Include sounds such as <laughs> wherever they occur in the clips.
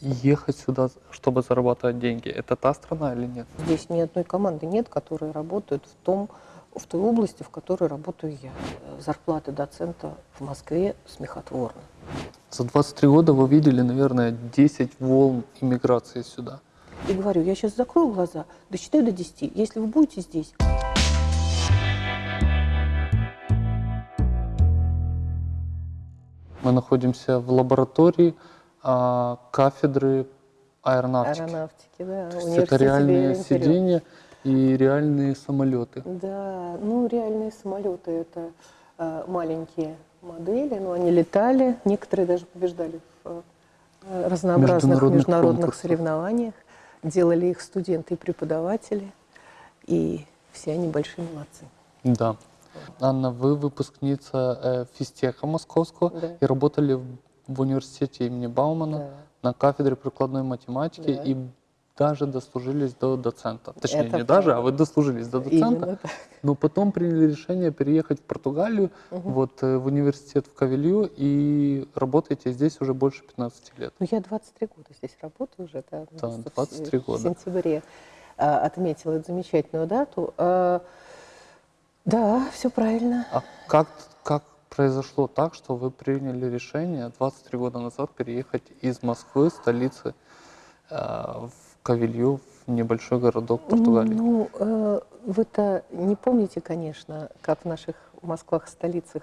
Ехать сюда, чтобы зарабатывать деньги, это та страна или нет? Здесь ни одной команды нет, которые работают в, том, в той области, в которой работаю я. Зарплата доцента в Москве смехотворна. За 23 года вы видели, наверное, 10 волн иммиграции сюда. И говорю, я сейчас закрою глаза, досчитаю до 10. Если вы будете здесь, Мы находимся в лаборатории а, кафедры аэронавтики. аэронавтики, да, То есть это реальные сиденья и реальные самолеты. Да, ну реальные самолеты это э, маленькие модели, но они летали, некоторые даже побеждали в э, разнообразных Международных международных, конкурсах. соревнованиях. Делали их студенты и преподаватели, и все они большие молодцы. Да. Анна, вы выпускница э, физтеха московского Да. и работали в, в университете имени Баумана Да. на кафедре прикладной математики Да. и даже дослужились до доцента. Точнее, Это не даже, правда. а вы дослужились до доцента. Но потом приняли решение переехать в Португалию, вот э, в университет в Кавелью, и работаете здесь уже больше 15 лет. Ну, я 23 года здесь работаю уже, да, Да, в- 23 в года. сентябре а, отметила эту замечательную дату. А, да, все правильно. А как произошло так, что вы приняли решение 23 года назад переехать из Москвы, столицы, э, в Кавелью, в небольшой городок Португалии? Ну, э, вы-то не помните, конечно, как в наших Москвах, столицах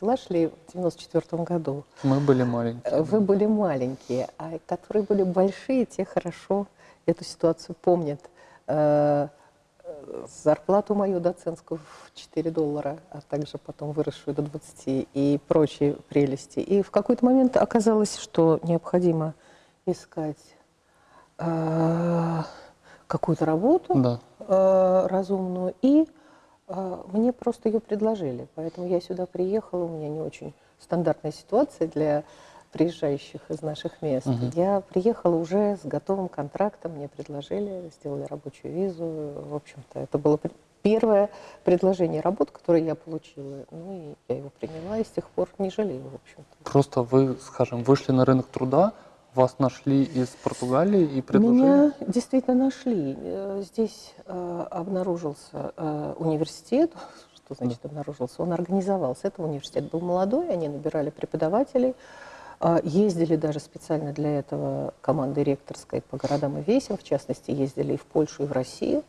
дела шли в 94 году. Мы были маленькие. Э, Вы были маленькие, а которые были большие, те хорошо эту ситуацию помнят. Э, Зарплату мою доцентскую в 4 доллара, а также потом выросшую до 20 и прочие прелести. И в какой-то момент оказалось, что необходимо искать э, какую-то работу Да. э, разумную, и э, мне просто ее предложили. Поэтому я сюда приехала, у меня не очень стандартная ситуация для приезжающих из наших мест. Мгм. Я приехала уже с готовым контрактом, мне предложили, сделали рабочую визу. В общем-то, это было первое предложение работы, которое я получила. Ну и я его приняла, и с тех пор не жалею, в общем-то. Просто вы, скажем, вышли на рынок труда, вас нашли из Португалии и предложили? Меня действительно нашли. Э, Здесь э, обнаружился э, университет. Что значит обнаружился? Он организовался. Это университет был молодой, они набирали преподавателей. Э, Ездили даже специально для этого команды ректорской по городам и весям. В частности, ездили и в Польшу, и в Россию.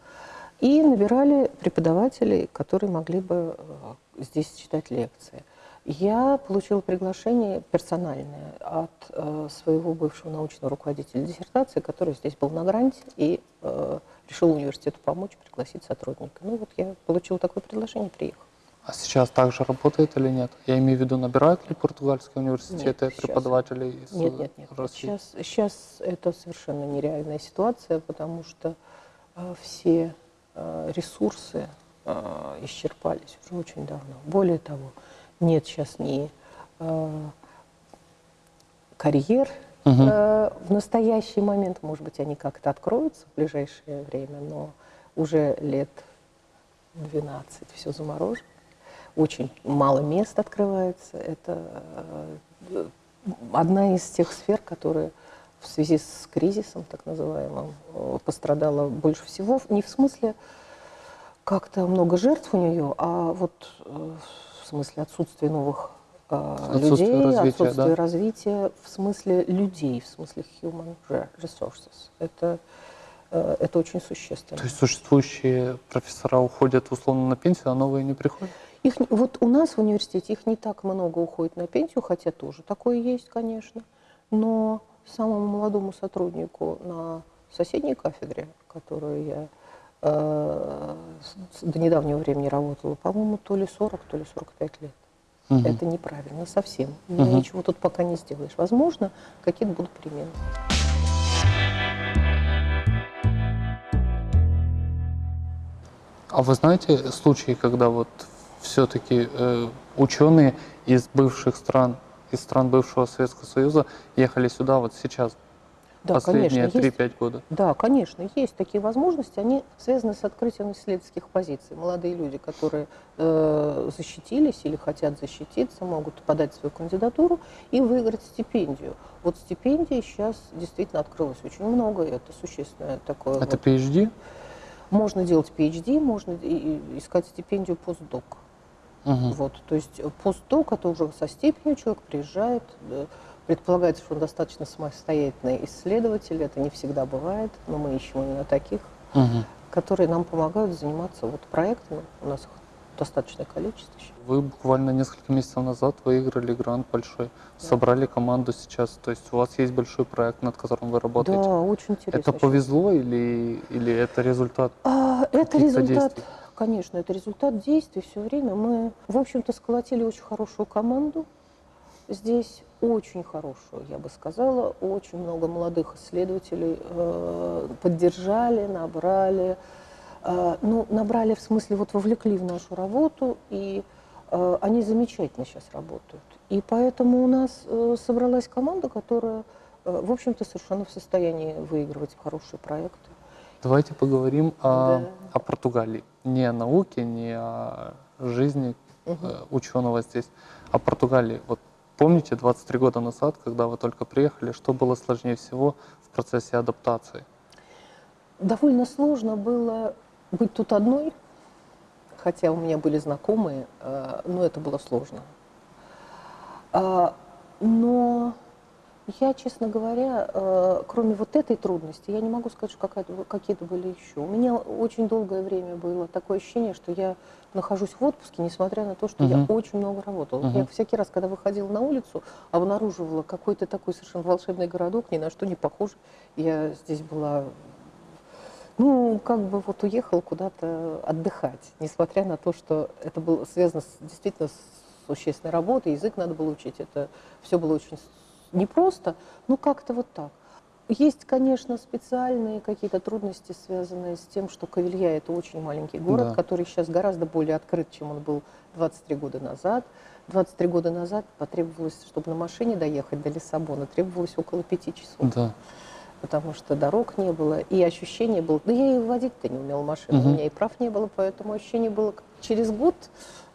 И набирали преподавателей, которые могли бы э, здесь читать лекции. Я получила приглашение персональное от э, своего бывшего научного руководителя диссертации, который здесь был на гранте и э, решил университету помочь, пригласить сотрудника. Ну вот я получила такое предложение, приехала. А сейчас также работает или нет? Я имею в виду, набирают ли португальские университеты Нет, сейчас- преподавателей из Нет, нет, нет. России? Сейчас, сейчас это совершенно нереальная ситуация, потому что э, все э, ресурсы э, исчерпались уже очень давно. Более того, нет сейчас ни э, карьер э, в настоящий момент. Может быть, они как-то откроются в ближайшее время, но уже лет 12 все заморожено. Очень мало мест открывается. Это э, одна из тех сфер, которые в связи с кризисом, так называемым, э, пострадала больше всего. Не в смысле как-то много жертв у нее, а вот э, в смысле отсутствия новых Отсутствие людей, развития, отсутствие да? развития в смысле людей, в смысле human re- resources. Это, это очень существенно. То есть существующие профессора уходят условно на пенсию, а новые не приходят? Их, вот у нас в университете их не так много уходит на пенсию, хотя тоже такое есть, конечно. Но самому молодому сотруднику на соседней кафедре, которую я э, до недавнего времени работала, по-моему, то ли 40, то ли 45 лет. Мгм. Это неправильно совсем. Мгм. Ничего тут пока не сделаешь. Возможно, какие-то будут перемены. А вы знаете случаи, когда вот все-таки э, ученые из бывших стран, из стран бывшего Советского Союза ехали сюда вот сейчас? Да, последние конечно, есть. 3-5 года? Да, конечно, есть такие возможности. Они связаны с открытием исследовательских позиций. Молодые люди, которые э, защитились или хотят защититься, могут подать свою кандидатуру и выиграть стипендию. Вот стипендий сейчас действительно открылось очень много, и это существенное такое. Это вот. PhD? Можно делать PhD, можно искать стипендию постдок. Мгм. Вот, то есть э, постдок это уже со степенью человек приезжает, э, предполагается, что он достаточно самостоятельный исследователь, это не всегда бывает, но мы ищем именно таких, Мгм. которые нам помогают заниматься вот проектами, у нас их достаточное количество еще. Вы буквально несколько месяцев назад выиграли грант большой, собрали команду сейчас, то есть у вас есть большой проект, над которым вы работаете. Да, очень интересно. это повезло или, или это результат? А, это результат, действий? Конечно, это результат действий все время. Мы, в общем-то, сколотили очень хорошую команду. Здесь очень хорошую, я бы сказала. Очень много молодых исследователей э, поддержали, набрали. Э, ну, набрали в смысле, вот вовлекли в нашу работу, и э, они замечательно сейчас работают. И поэтому у нас э, собралась команда, которая, э, в общем-то, совершенно в состоянии выигрывать хорошие проекты. Давайте поговорим о, Да. о Португалии. Не о науке, не о жизни э, ученого здесь, а Португалии. Вот помните, 23 года назад, когда вы только приехали, что было сложнее всего в процессе адаптации? Довольно сложно было быть тут одной, хотя у меня были знакомые, э, но это было сложно. А, Но я, честно говоря, э, кроме вот этой трудности, я не могу сказать, что какие-то были еще. У меня очень долгое время было такое ощущение, что я нахожусь в отпуске, несмотря на то, что я Мгм. очень много работала. Мгм. Я всякий раз, когда выходила на улицу, обнаруживала какой-то такой совершенно волшебный городок, ни на что не похожий. Я здесь была ну, как бы вот уехал куда-то отдыхать, несмотря на то, что это было связано с, действительно с существенной работой, язык надо было учить, это все было очень с- непросто, ну как-то вот так. Есть, конечно, специальные какие-то трудности, связанные с тем, что Кавилья – это очень маленький город, Да. который сейчас гораздо более открыт, чем он был 23 года назад. 23 года назад потребовалось, чтобы на машине доехать до Лиссабона, требовалось около пяти часов Да. потому что дорог не было, и ощущение было, да я и водить-то не умела машину, Мгм. у меня и прав не было, поэтому ощущение было, через год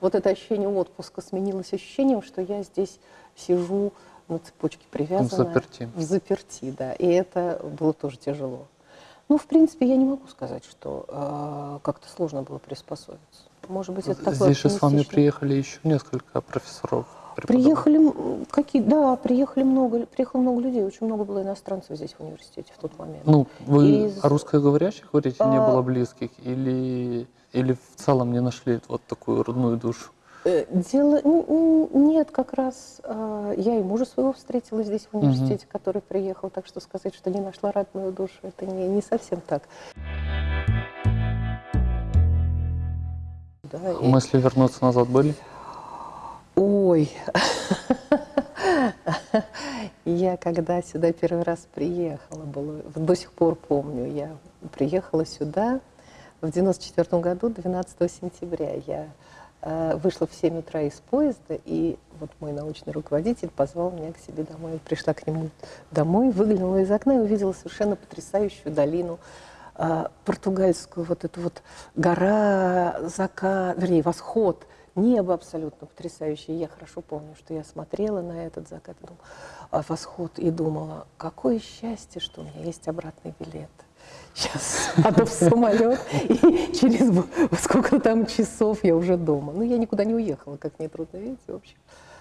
вот это ощущение отпуска сменилось ощущением, что я здесь сижу на цепочке привязанная. заперти. В заперти, да, и это было тоже тяжело. Ну, в принципе, я не могу сказать, что э, как-то сложно было приспособиться. Может быть, это такое Здесь же с вами приехали еще несколько профессоров. Приехали какие, да, приехали много, приехало много людей, очень много было иностранцев здесь в университете в тот момент. Ну, вы Из- о русскоговорящих говорите, не А- было близких, или, или в целом не нашли вот такую родную душу? Э, Дело нет, как раз э, я и мужа своего встретила здесь в университете, который приехал, так что сказать, что не нашла родную душу, это не, не совсем так. Да, и- Мысли вернуться назад были? Ой, <laughs> я когда сюда первый раз приехала, было, до сих пор помню, я приехала сюда в 94 году, 12 сентября. Я вышла в 7 утра из поезда, и вот мой научный руководитель позвал меня к себе домой. Я пришла к нему домой, выглянула из окна и увидела совершенно потрясающую долину э, португальскую, вот эту вот гора, закат, вернее, восход, небо абсолютно потрясающее. Я хорошо помню, что я смотрела на этот закат, думала, а, восход, и думала, какое счастье, что у меня есть обратный билет. Сейчас сяду в самолет, и через сколько там часов я уже дома. Ну, я никуда не уехала, как нетрудно видеть, в общем.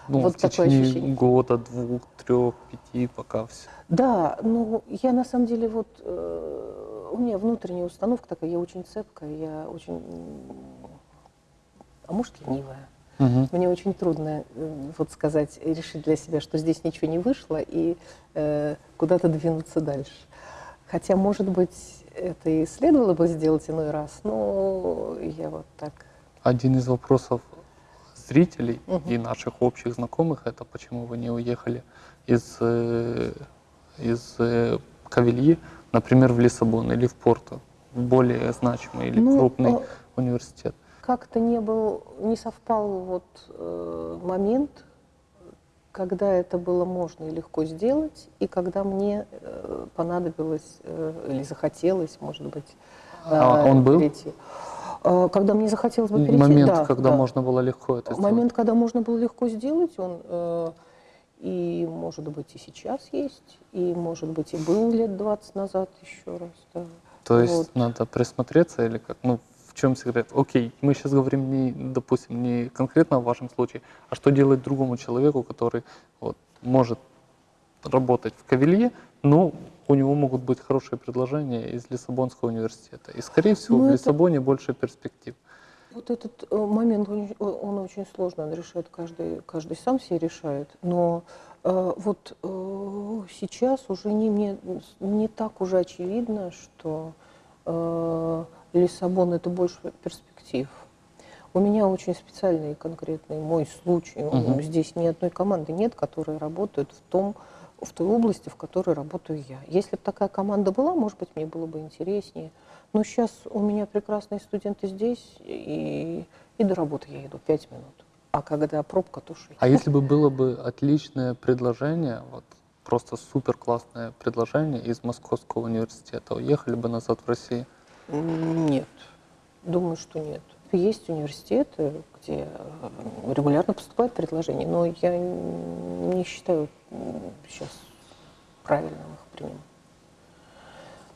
Ну, Вот в такое течение ощущение. года, двух, трех, пяти, пока все. Да, ну я на самом деле вот э, у меня внутренняя установка такая, я очень цепкая, я очень, а может ленивая. Мгм. Мне очень трудно э, вот сказать, решить для себя, что здесь ничего не вышло и э, куда-то двинуться дальше. Хотя, может быть, это и следовало бы сделать иной раз, но я вот так. Один из вопросов зрителей Мгм. и наших общих знакомых это почему вы не уехали из, э, из э, Кавильи, например, в Лиссабон или в Порту, в более значимый или Ну, крупный э, университет. Как-то не был, не совпал вот э, момент, когда это было можно и легко сделать, и когда мне э, понадобилось э, или захотелось, может быть, А э, он был? перейти. Э, Когда мне захотелось бы перейти, Момент, да, когда да. можно было легко это сделать. Момент, когда можно было легко сделать, он э, и, может быть, и сейчас есть, и, может быть, и был лет 20 назад еще раз. Да. То есть Вот. надо присмотреться или как? Ну, в чем секрет? Окей, мы сейчас говорим не, допустим, не конкретно о вашем случае, а что делать другому человеку, который вот, может работать в Кавилье, но у него могут быть хорошие предложения из Лиссабонского университета. И, скорее всего, Ну, в это- Лиссабоне больше перспектив. Вот этот э, момент, он, он очень сложный, он решает каждый, каждый сам себе решает. Но э, вот э, сейчас уже не, не, не так уже очевидно, что э, Лиссабон это больше перспектив. У меня очень специальный и конкретный мой случай. Мгм. Здесь ни одной команды нет, которая работает в том, в той области, в которой работаю я. Если бы такая команда была, может быть, мне было бы интереснее. Но сейчас у меня прекрасные студенты здесь, и, и до работы я иду 5 минут. А когда пробка, то 6. А если бы было бы отличное предложение, вот просто супер классное предложение из Московского университета, уехали бы назад в Россию? Нет, думаю, что нет. Есть университеты, где э, регулярно поступают предложения, но я не считаю сейчас правильным их принимать.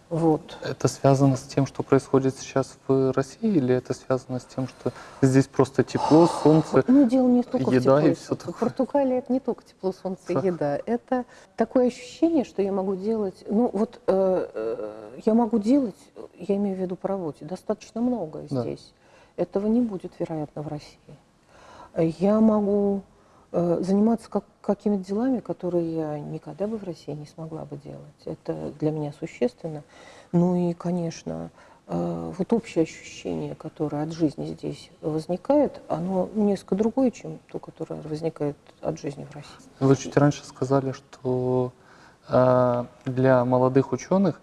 Вот. Это связано с тем, что происходит сейчас в России, или это связано с тем, что здесь просто тепло, солнце? Ну, дело не только еда в тепло и солнце. такое. Португалия это не только тепло, солнце и еда. Это такое ощущение, что я могу делать. Ну, вот э, э, я могу делать, я имею в виду по работе, достаточно много Да. здесь. Этого не будет, вероятно, в России. Я могу заниматься как, какими-то делами, которые я никогда бы в России не смогла бы делать. Это для меня существенно. Ну и, конечно, э, вот общее ощущение, которое от жизни здесь возникает, оно несколько другое, чем то, которое возникает от жизни в России. Вы чуть раньше сказали, что э, для молодых ученых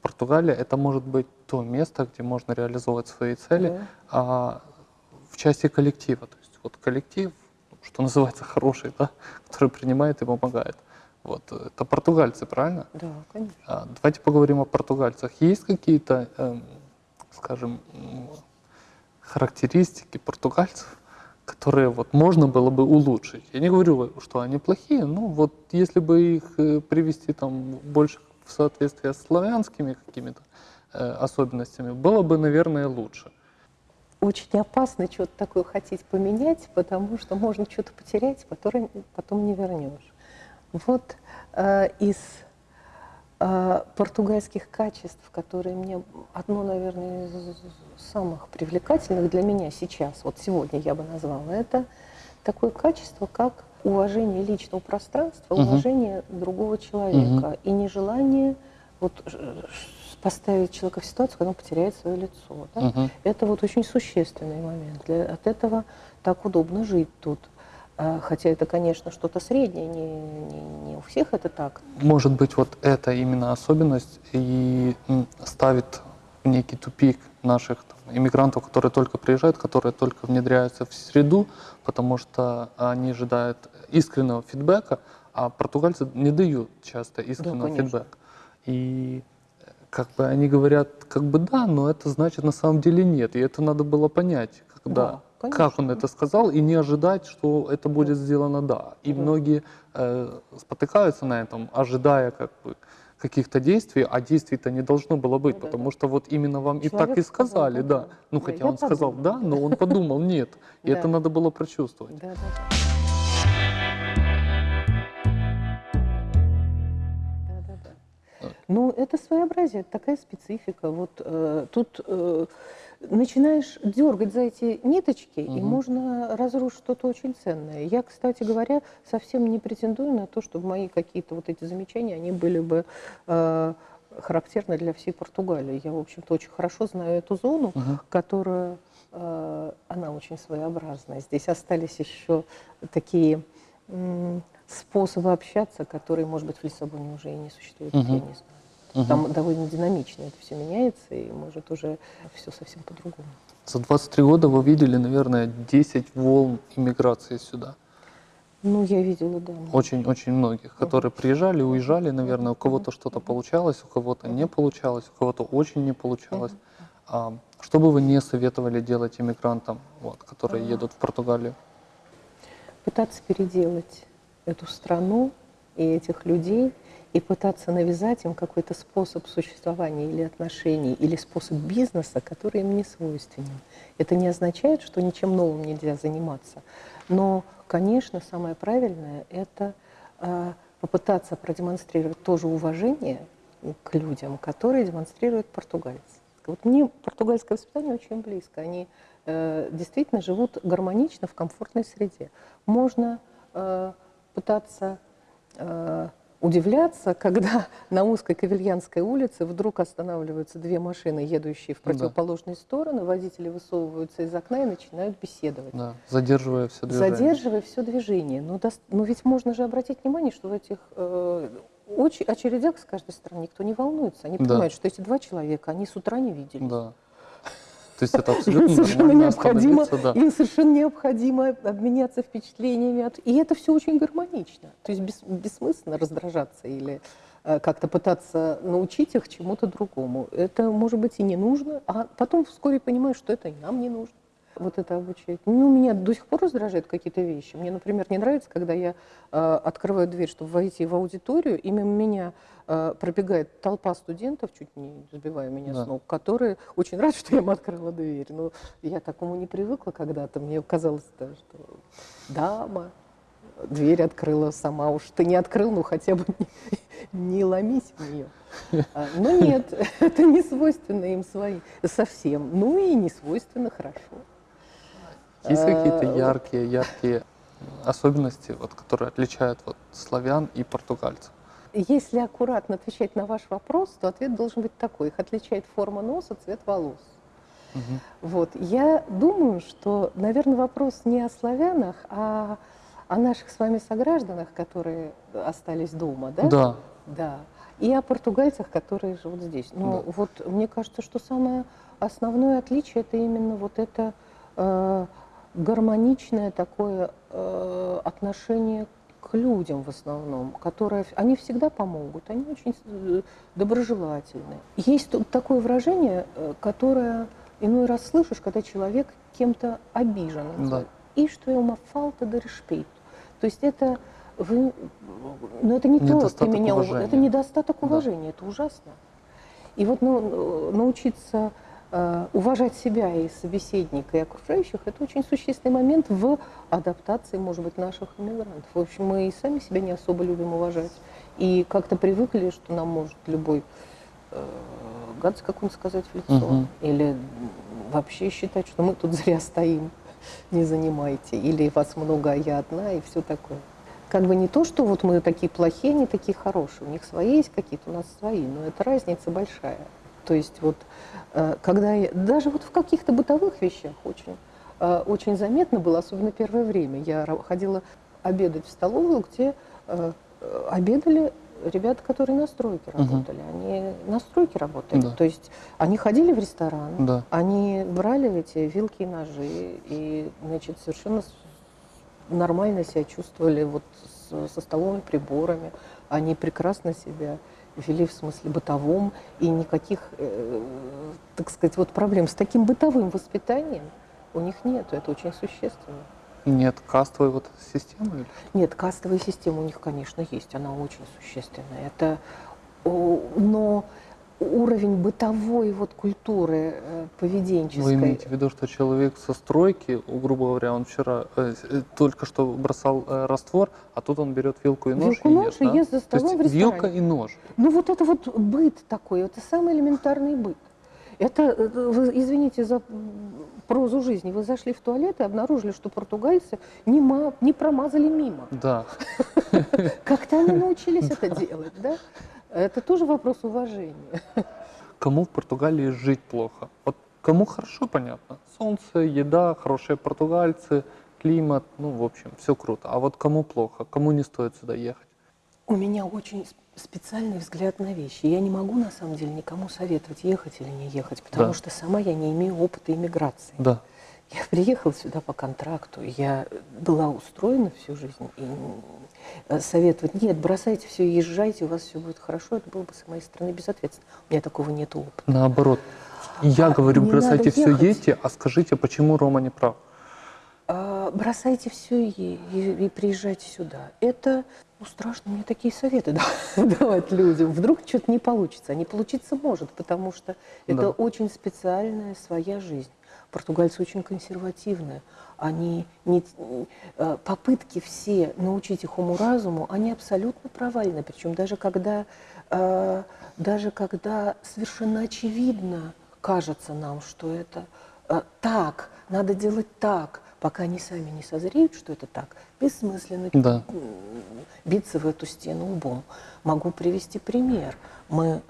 Португалия это может быть то место, где можно реализовывать свои цели, Да. а в части коллектива. То есть вот коллектив, что называется, хороший, да, который принимает и помогает. Вот, это португальцы, правильно? Да, конечно. А, Давайте поговорим о португальцах. Есть какие-то, эм, скажем, характеристики португальцев, которые вот можно было бы улучшить? Я не говорю, что они плохие, но вот если бы их э, привести там больше в соответствие с славянскими какими-то э, особенностями, было бы, наверное, лучше. Очень опасно что-то такое хотеть поменять, потому что можно что-то потерять, потом, потом не вернешь. Вот э, из э, португальских качеств, которые мне одно, наверное, из самых привлекательных для меня сейчас, вот сегодня я бы назвала, это такое качество, как уважение личного пространства, уважение другого человека и нежелание вот, э, поставить человека в ситуацию, когда он потеряет свое лицо. да. Мгм. Это вот очень существенный момент. Для, от этого так удобно жить тут. А, Хотя это, конечно, что-то среднее, не, не, не у всех это так. Может быть, вот эта именно особенность и ставит в некий тупик наших там, иммигрантов, которые только приезжают, которые только внедряются в среду, потому что они ожидают искреннего фидбэка, а португальцы не дают часто искреннего конечно. фидбэка. И как бы они говорят, как бы да, но это значит на самом деле нет. И это надо было понять, когда, Да, как он это сказал, и не ожидать, что это будет сделано да. И Да. многие э, спотыкаются на этом, ожидая как бы каких-то действий, а действий-то не должно было быть, Ну да, потому да. что вот именно вам и так Человек и сказал, сказали, да, да. да. Ну, Да, хотя он сказал да, подумал. но он подумал нет. И <laughs> это надо было прочувствовать. Да, да. Да, Ну, это своеобразие, это такая специфика. Вот э, тут э, начинаешь дергать за эти ниточки, и Мгм. можно разрушить что-то очень ценное. Я, кстати говоря, совсем не претендую на то, чтобы мои какие-то вот эти замечания, они были бы э, характерны для всей Португалии. Я, в общем-то, очень хорошо знаю эту зону, Мгм. которая, э, она очень своеобразная. Здесь остались еще такие способы общаться, которые, может быть, в Лиссабоне уже и не существуют, Мгм. я не знаю. Мгм. Там довольно динамично это все меняется, и может уже все совсем по-другому. За 23 года вы видели, наверное, 10 волн иммиграции сюда. Ну, я видела, да. Очень-очень многих, которые приезжали, уезжали, наверное, у кого-то что-то получалось, у кого-то не получалось, у кого-то очень не получалось. А, что бы вы не советовали делать иммигрантам, вот, которые едут в Португалию? Пытаться переделать эту страну и этих людей, и пытаться навязать им какой-то способ существования или отношений, или способ бизнеса, который им не свойственен. Это не означает, что ничем новым нельзя заниматься. Но, конечно, самое правильное – это э, попытаться продемонстрировать тоже уважение к людям, которые демонстрируют португальцы. Вот мне португальское воспитание очень близко. Они э, действительно живут гармонично в комфортной среде. Можно э, пытаться э, удивляться, когда <laughs> на узкой Кавельянской улице вдруг останавливаются две машины, едущие в противоположные да. стороны, водители высовываются из окна и начинают беседовать. Да, задерживая все движение. Задерживая все движение. Но, до... но ведь можно же обратить внимание, что в этих э, очередях с каждой стороны никто не волнуется. Они понимают, да. что эти два человека, они с утра не виделись. Да. То есть это абсолютно совершенно необходимо, да. Им совершенно необходимо обменяться впечатлениями. И это все очень гармонично. То есть бес, бессмысленно раздражаться или э, как-то пытаться научить их чему-то другому. Это, может быть, и не нужно, а потом вскоре понимаешь, что это и нам не нужно вот это обучать. Ну, меня до сих пор раздражают какие-то вещи. Мне, например, не нравится, когда я э, открываю дверь, чтобы войти в аудиторию, и мимо меня э, пробегает толпа студентов, чуть не сбивая меня да. с ног, которые очень рады, что я им открыла дверь. Но я такому не привыкла когда-то. Мне казалось, да, что дама дверь открыла сама. Уж ты не открыл, ну хотя бы не, не ломись в нее. А, но нет, <laughs> это не свойственно им своим совсем. Ну и не свойственно хорошо. Есть какие-то э, яркие, яркие особенности, вот, которые отличают вот, славян и португальцев? Если аккуратно отвечать на ваш вопрос, то ответ должен быть такой. Их отличает форма носа, цвет волос. Угу. Вот. Я думаю, что, наверное, вопрос не о славянах, а о наших с вами согражданах, которые остались дома, да? Да. Да. И о португальцах, которые живут здесь. Но да. вот мне кажется, что самое основное отличие это именно вот это э, гармоничное такое э, отношение к людям в основном, которые, они всегда помогут, они очень э, доброжелательны. Есть тут такое выражение, э, которое иной раз слышишь, когда человек кем-то обижен. Да. И что ему фалта до респейт. То есть это вы, но это не то, ты меня, уважения. это недостаток уважения, да. это ужасно. И вот ну, научиться Э, уважать себя и собеседника, и окружающих, это очень существенный момент в адаптации, может быть, наших иммигрантов. В общем, мы и сами себя не особо любим уважать. И как-то привыкли, что нам может любой э, гадость какую-нибудь сказать в лицо. Угу. Или вообще считать, что мы тут зря стоим, <laughs> не занимайте. Или вас много, а я одна, и все такое. Как бы не то, что вот мы такие плохие, они такие хорошие. У них свои есть какие-то, у нас свои, но это разница большая. То есть вот э, когда я, даже вот в каких-то бытовых вещах очень, э, очень заметно было, особенно первое время. Я ходила обедать в столовую, где э, обедали ребята, которые на стройке работали. Угу. Они на стройке работали. Да. То есть они ходили в ресторан, да. они брали эти вилки и ножи, и значит, совершенно нормально себя чувствовали вот со столовыми приборами. Они прекрасно себя вели в смысле бытовом, и никаких, э, так сказать, вот проблем с таким бытовым воспитанием у них нет, это очень существенно. Нет кастовой вот системы? Нет, кастовая система у них, конечно, есть, она очень существенная. Это, но уровень бытовой вот культуры э, поведенческой. Вы имеете в виду, что человек со стройки, грубо говоря, он вчера э, э, только что бросал э, раствор, а тут он берет вилку и нож вилку, и нож ест, да? ест за столом То есть в вилка и нож. Ну вот это вот быт такой, это самый элементарный быт. Это, э, вы, извините за прозу жизни, вы зашли в туалет и обнаружили, что португальцы не, ма, не промазали мимо. Да. Как-то они научились <laughs> это делать, да? Это тоже вопрос уважения. Кому в Португалии жить плохо? Вот кому хорошо, понятно. Солнце, еда, хорошие португальцы, климат, ну, в общем, все круто. А вот кому плохо? Кому не стоит сюда ехать? У меня очень специальный взгляд на вещи. Я не могу, на самом деле, никому советовать, ехать или не ехать, потому да. что сама я не имею опыта иммиграции. Да. Я приехала сюда по контракту, я была устроена всю жизнь, и э, советовать, нет, бросайте все, езжайте, у вас все будет хорошо, это было бы с моей стороны безответственно. У меня такого нет опыта. Наоборот. Я А, говорю, бросайте все, ехать. едьте, а скажите, почему Рома не прав? А, бросайте все и, и- и приезжайте сюда. Это ну, страшно мне такие советы <laughs> да- давать людям. Вдруг что-то не получится. А не получиться может, потому что это Да. очень специальная своя жизнь. Португальцы очень консервативные. Они не, э, попытки все научить их уму-разуму, они абсолютно провальны. Причем даже когда, э, даже когда совершенно очевидно кажется нам, что это э, так, надо делать так, пока они сами не созреют, что это так, бессмысленно Да. биться в эту стену лбом. Могу привести пример. Мы,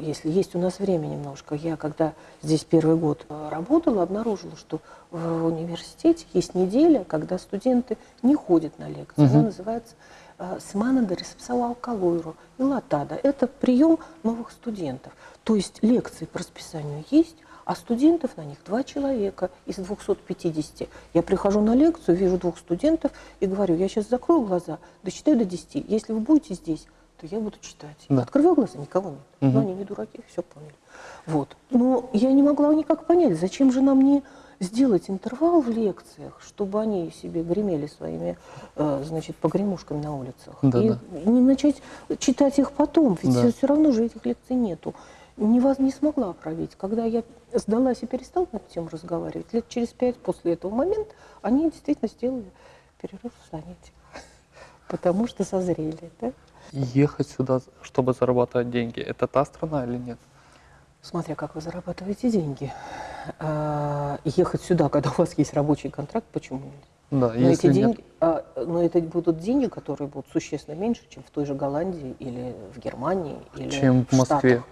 если есть у нас время немножко, я когда здесь первый год э, работала, обнаружила, что в университете есть неделя, когда студенты не ходят на лекции. Она Мгм. называется э, «Смана де ресепсала алкалойру» и «Латада». Это прием новых студентов. То есть лекции по расписанию есть, а студентов на них два человека из 250. Я прихожу на лекцию, вижу двух студентов и говорю, я сейчас закрою глаза, досчитаю до 10. Если вы будете здесь, то я буду читать. Да. Открываю глаза, никого нет. Мгм. Но они не дураки, все поняли. Вот. Но я не могла никак понять, зачем же нам не сделать интервал в лекциях, чтобы они себе гремели своими, э, значит, погремушками на улицах. Да, и да. не начать читать их потом, ведь Да. все, равно же этих лекций нету. Не, вас не смогла пробить. Когда я сдалась и перестала на эту тему разговаривать, лет через пять после этого момента, они действительно сделали перерыв в занятиях. <laughs> Потому что созрели. Да? Ехать сюда, чтобы зарабатывать деньги, это та страна или нет? Смотря как вы зарабатываете деньги. А, ехать сюда, когда у вас есть рабочий контракт, почему нет? Да, Но если эти нет. деньги, а, но это будут деньги, которые будут существенно меньше, чем в той же Голландии или в Германии или Чем в Москве. Штатах.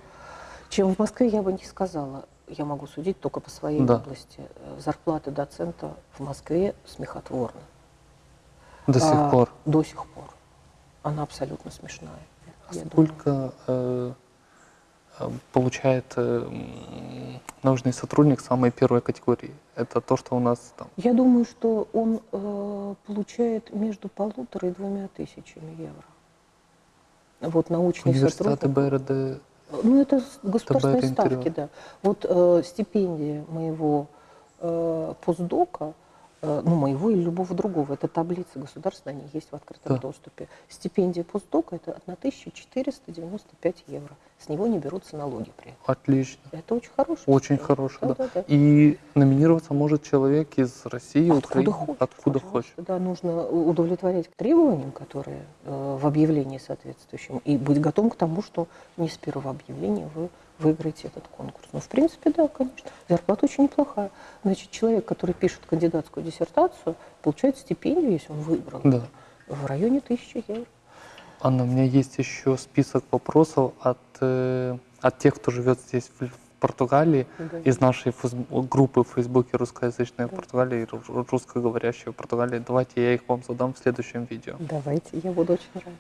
Чем в Москве, я бы не сказала. Я могу судить только по своей Да. области. Э, Зарплата доцента в Москве смехотворна. До сих А, пор. До сих пор. Она абсолютно смешная. думаю. Сколько э, э, получает э, научный сотрудник самой первой категории? Это то, что у нас там. Я думаю, что он э, получает между полутора и двумя тысячами евро. Вот научный Университеты сотрудник. БРД. Ну, это государственные ставки, интервью. да. Вот э, стипендия моего э, постдока, ну, моего или любого другого, это таблица государственная, они есть в открытом Да. доступе. Стипендия постдока – это 1495 евро. С него не берутся налоги при этом. Отлично. Это очень хорошая Очень стипендия. хороший, да. Да-да-да. И номинироваться может человек из России, Откуда Украины, хочет. откуда хочет. Да, нужно удовлетворять требованиям, которые э, в объявлении соответствующем, и быть готовым к тому, что не с первого объявления вы выиграете этот конкурс. Ну, в принципе, да, конечно. Зарплата очень неплохая. Значит, человек, который пишет кандидатскую диссертацию, получает стипендию, если он выиграл, Да. в районе тысячи евро. Анна, у меня есть еще список вопросов от, э, от тех, кто живет здесь, в, Португалии, Да. из нашей группы в Фейсбуке «Русскоязычная Португалия» и ру- русскоговорящая Португалия. Давайте я их вам задам в следующем видео. Давайте, я буду очень рада.